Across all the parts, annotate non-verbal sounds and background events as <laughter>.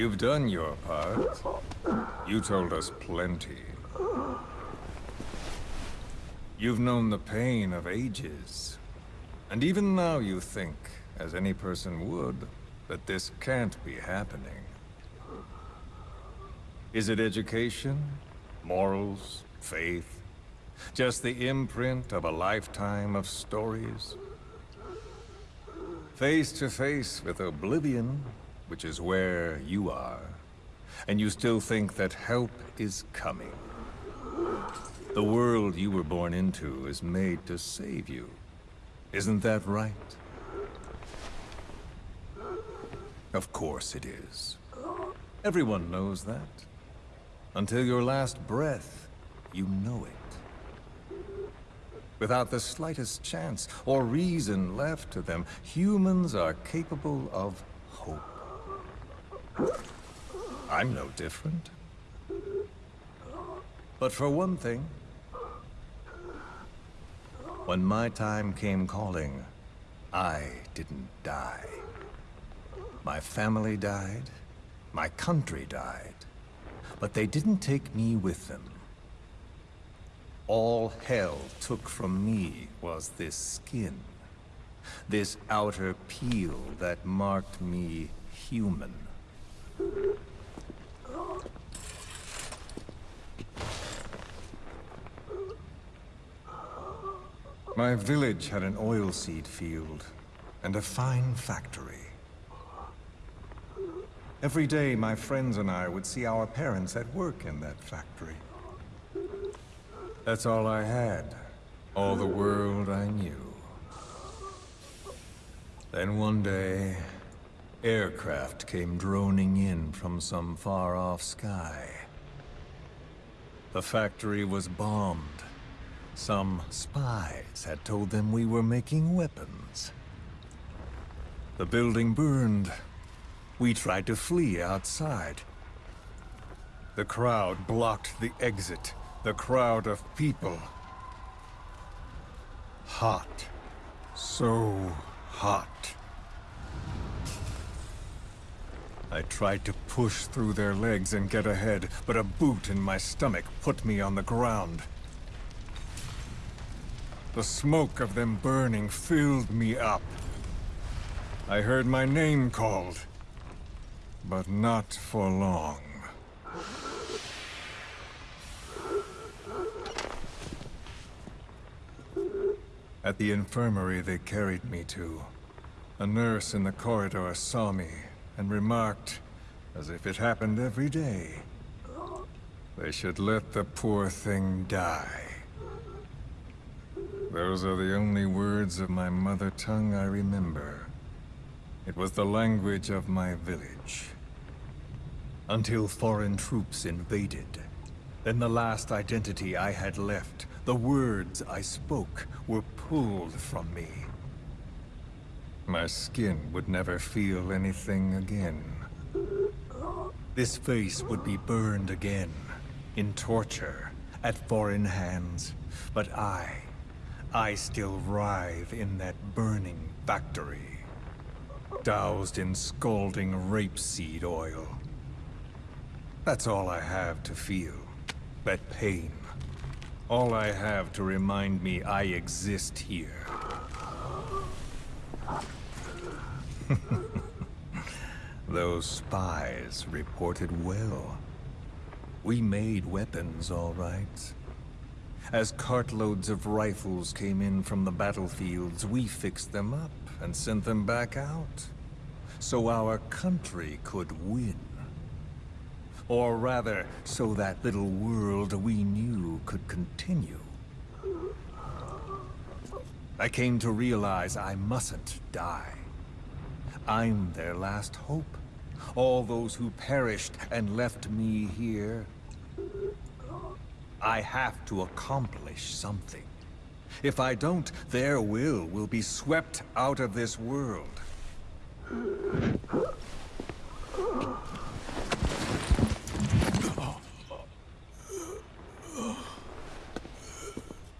You've done your part. You told us plenty. You've known the pain of ages. And even now you think, as any person would, that this can't be happening. Is it education? Morals? Faith? Just the imprint of a lifetime of stories? Face to face with oblivion, which is where you are, and you still think that help is coming. The world you were born into is made to save you. Isn't that right? Of course it is. Everyone knows that. Until your last breath, you know it. Without the slightest chance or reason left to them, humans are capable of hope. I'm no different. But for one thing, when my time came calling, I didn't die. My family died, my country died, but they didn't take me with them. All hell took from me was this skin, this outer peel that marked me human. My village had an oilseed field and a fine factory. Every day, my friends and I would see our parents at work in that factory. That's all I had. All the world I knew. Then one day, aircraft came droning in from some far-off sky. The factory was bombed. Some spies had told them we were making weapons. The building burned. We tried to flee outside. The crowd blocked the exit. The crowd of people. Hot. So hot. I tried to push through their legs and get ahead, but a boot in my stomach put me on the ground. The smoke of them burning filled me up. I heard my name called, but not for long. At the infirmary they carried me to, a nurse in the corridor saw me and remarked, as if it happened every day, they should let the poor thing die. Those are the only words of my mother tongue I remember. It was the language of my village. Until foreign troops invaded. Then the last identity I had left, the words I spoke, were pulled from me. My skin would never feel anything again. This face would be burned again, in torture, at foreign hands. But I, I still writhe in that burning factory. Doused in scalding rapeseed oil. That's all I have to feel. That pain. All I have to remind me I exist here. <laughs> Those spies reported well. We made weapons, all right. As cartloads of rifles came in from the battlefields, we fixed them up and sent them back out. So our country could win. Or rather, so that little world we knew could continue. I came to realize I mustn't die. I'm their last hope. All those who perished and left me here. I have to accomplish something. If I don't, their will will be swept out of this world.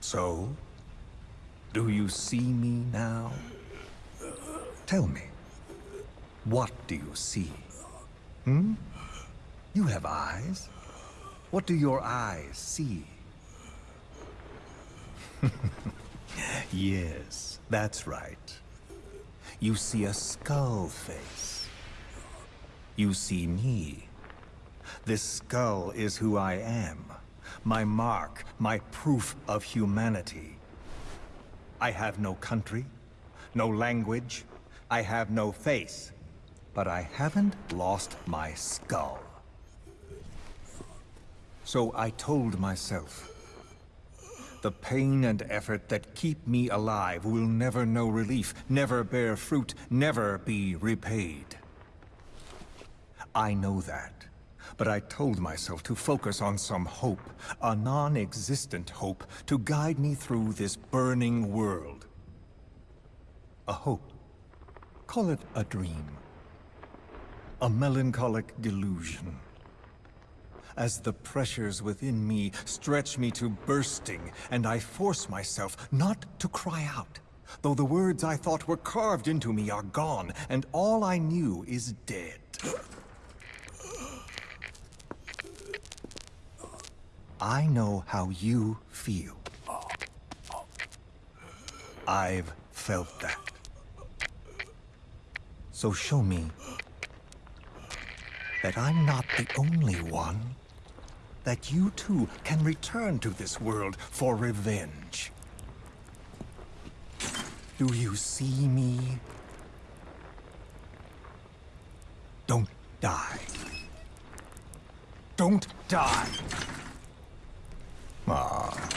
So, do you see me now? Tell me, what do you see? Hmm? You have eyes. What do your eyes see? <laughs> yes, that's right. You see a skull face. You see me. This skull is who I am. My mark, my proof of humanity. I have no country, no language, I have no face. But I haven't lost my skull. So I told myself, the pain and effort that keep me alive will never know relief, never bear fruit, never be repaid. I know that. But I told myself to focus on some hope, a non-existent hope, to guide me through this burning world. A hope. Call it a dream. A melancholic delusion. As the pressures within me stretch me to bursting, and I force myself not to cry out, though the words I thought were carved into me are gone, and all I knew is dead. I know how you feel. I've felt that. So show me that I'm not the only one. That you too can return to this world for revenge. Do you see me? Don't die. Don't die! Ah.